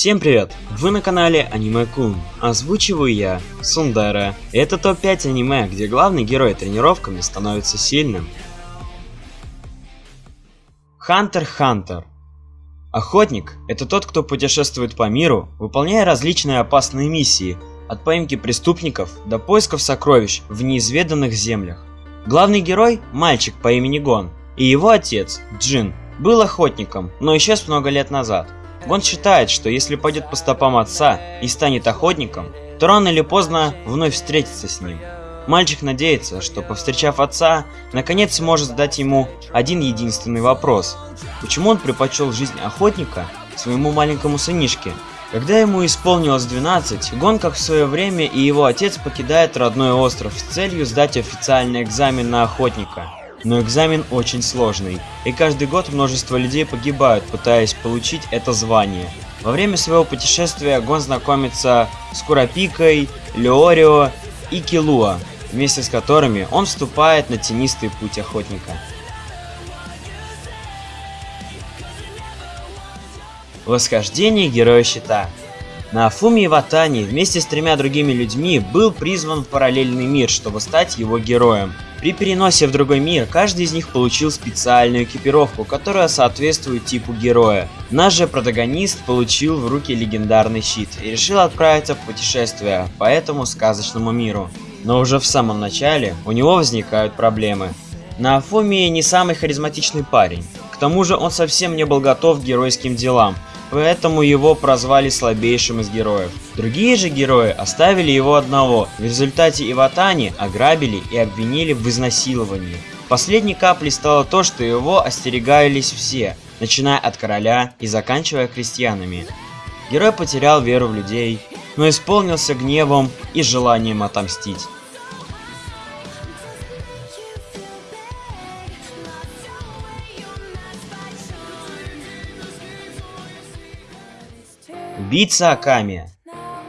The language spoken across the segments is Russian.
Всем привет! Вы на канале Аниме Кун. Озвучиваю я, Сундера. Это топ-5 аниме, где главный герой тренировками становится сильным. Хантер Хантер. Охотник – это тот, кто путешествует по миру, выполняя различные опасные миссии, от поимки преступников до поисков сокровищ в неизведанных землях. Главный герой – мальчик по имени Гон, и его отец, Джин, был охотником, но исчез много лет назад. Гон считает, что если пойдет по стопам отца и станет охотником, то рано или поздно вновь встретится с ним. Мальчик надеется, что повстречав отца, наконец сможет задать ему один единственный вопрос. Почему он предпочел жизнь охотника своему маленькому сынишке? Когда ему исполнилось 12, Гон, как в свое время, и его отец покидает родной остров с целью сдать официальный экзамен на охотника. Но экзамен очень сложный, и каждый год множество людей погибают, пытаясь получить это звание. Во время своего путешествия Гон знакомится с Курапикой, Леорио и Килуа, вместе с которыми он вступает на тенистый путь охотника. Восхождение Героя Щита на Афуми Ватани вместе с тремя другими людьми был призван в параллельный мир, чтобы стать его героем. При переносе в другой мир каждый из них получил специальную экипировку, которая соответствует типу героя. Наш же протагонист получил в руки легендарный щит и решил отправиться в путешествие по этому сказочному миру. Но уже в самом начале у него возникают проблемы. На Афумии не самый харизматичный парень. К тому же он совсем не был готов к геройским делам, поэтому его прозвали слабейшим из героев. Другие же герои оставили его одного, в результате Иватани ограбили и обвинили в изнасиловании. Последней каплей стало то, что его остерегались все, начиная от короля и заканчивая крестьянами. Герой потерял веру в людей, но исполнился гневом и желанием отомстить. Убийца Аками.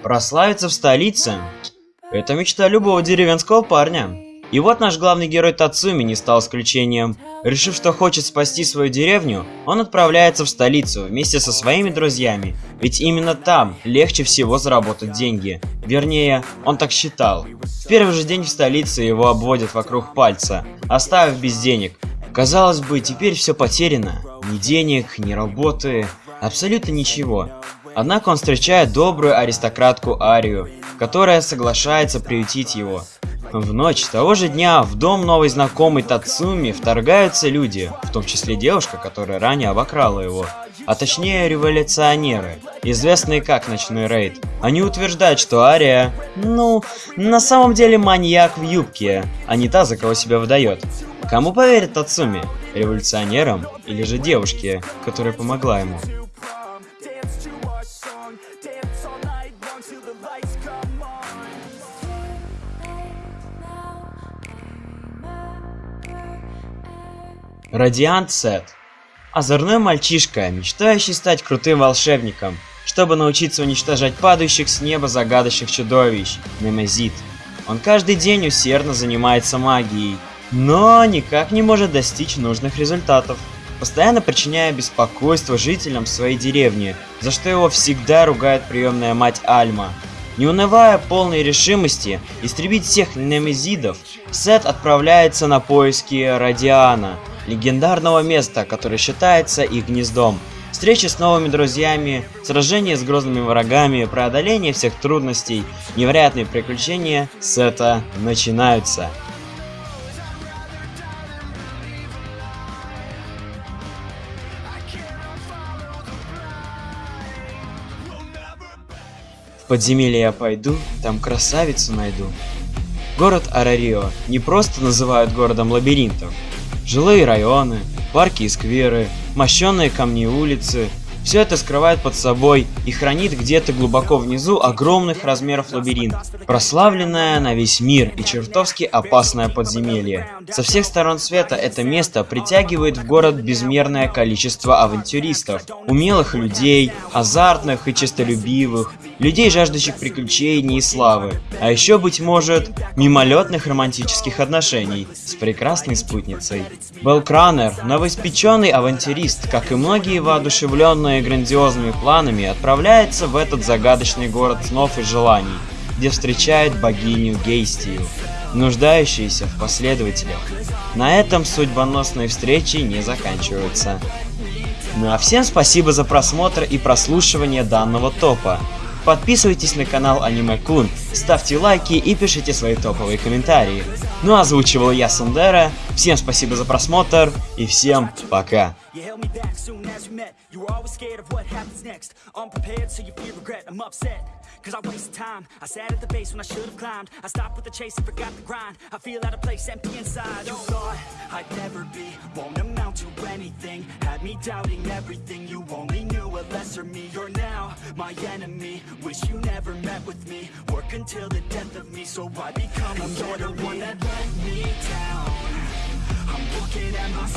Прославиться в столице – это мечта любого деревенского парня. И вот наш главный герой Тацуми не стал исключением. Решив, что хочет спасти свою деревню, он отправляется в столицу вместе со своими друзьями, ведь именно там легче всего заработать деньги. Вернее, он так считал. В первый же день в столице его обводят вокруг пальца, оставив без денег. Казалось бы, теперь все потеряно. Ни денег, ни работы, абсолютно ничего. Однако он встречает добрую аристократку Арию, которая соглашается приютить его. В ночь того же дня в дом новой знакомой Тацуми вторгаются люди, в том числе девушка, которая ранее обокрала его, а точнее революционеры, известные как Ночной Рейд. Они утверждают, что Ария, ну, на самом деле маньяк в юбке, а не та, за кого себя выдает. Кому поверит Тацуми? Революционерам или же девушке, которая помогла ему? Радиант Сет. Озорной мальчишка, мечтающий стать крутым волшебником, чтобы научиться уничтожать падающих с неба загадочных чудовищ, Немезит. Он каждый день усердно занимается магией, но никак не может достичь нужных результатов, постоянно причиняя беспокойство жителям своей деревни, за что его всегда ругает приемная мать Альма. Не унывая полной решимости истребить всех немезидов, Сет отправляется на поиски Радиана – легендарного места, которое считается их гнездом. Встречи с новыми друзьями, сражения с грозными врагами, преодоление всех трудностей, невероятные приключения с это начинаются. Подземелье я пойду, там красавицу найду. Город Арарио не просто называют городом лабиринтов, Жилые районы, парки и скверы, мощенные камни улицы – все это скрывает под собой и хранит где-то глубоко внизу огромных размеров лабиринт, прославленное на весь мир и чертовски опасное подземелье. Со всех сторон света это место притягивает в город безмерное количество авантюристов, умелых людей, азартных и честолюбивых, людей, жаждущих приключений и славы, а еще, быть может, мимолетных романтических отношений с прекрасной спутницей. Белл Кранер, новоиспеченный авантюрист, как и многие воодушевленные грандиозными планами, отправляется в этот загадочный город снов и желаний, где встречает богиню Гейстию, нуждающуюся в последователях. На этом судьбоносные встречи не заканчиваются. Ну а всем спасибо за просмотр и прослушивание данного топа. Подписывайтесь на канал Аниме Кун, ставьте лайки и пишите свои топовые комментарии. Ну а озвучивал я Сандера, всем спасибо за просмотр и всем пока. Cause I waste time. I sat at the base when I should have climbed. I stopped with the chase and forgot the grind. I feel out of place, empty inside. You thought I'd never be, won't amount to anything. Had me doubting everything. You only knew a lesser me. You're now my enemy. Wish you never met with me. Work until the death of me. So I become a You're the one that let me down. I'm looking at myself.